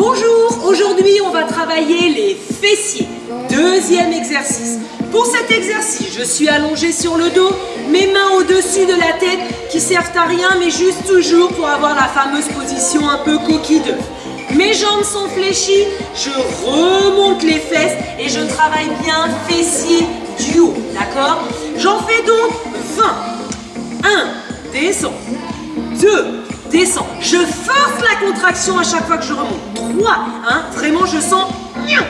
Bonjour, aujourd'hui on va travailler les fessiers. Deuxième exercice. Pour cet exercice, je suis allongée sur le dos, mes mains au-dessus de la tête qui servent à rien mais juste toujours pour avoir la fameuse position un peu coquille. Mes jambes sont fléchies, je remonte les fesses et je travaille bien fessier du haut, d'accord? J'en fais donc 20. 1, descends. 2, descends. Je force la contraction à chaque fois que je remonte. 3, hein, vraiment je sens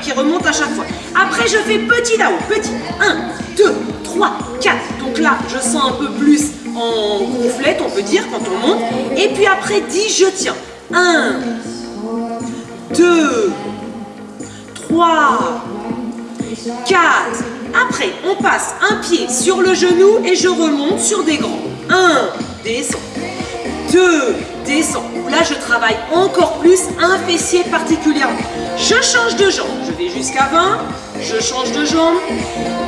qui remonte à chaque fois. Après je fais petit là-haut, petit. 1, 2, 3, 4. Donc là je sens un peu plus en gonflette, on peut dire, quand on monte. Et puis après 10, je tiens. 1, 2, 3, 4. Après, on passe un pied sur le genou et je remonte sur des grands. 1, descends. 2, descends. Là, je travaille encore plus un fessier particulièrement. Je change de jambe. Je vais jusqu'à 20. Je change de jambe.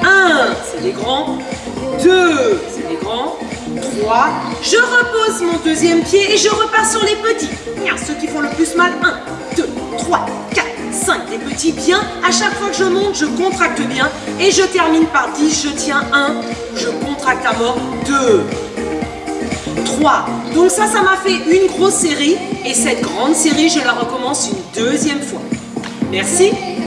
1, c'est les grands. 2, c'est les grands. 3. Je repose mon deuxième pied et je repars sur les petits. Ceux qui font le plus mal. 1, 2, 3, 4, 5. Les petits bien. À chaque fois que je monte, je contracte bien. Et je termine par 10. Je tiens 1. Je contracte à mort. 2, 3. Donc ça, ça m'a fait une grosse série. Et cette grande série, je la recommence une deuxième fois. Merci.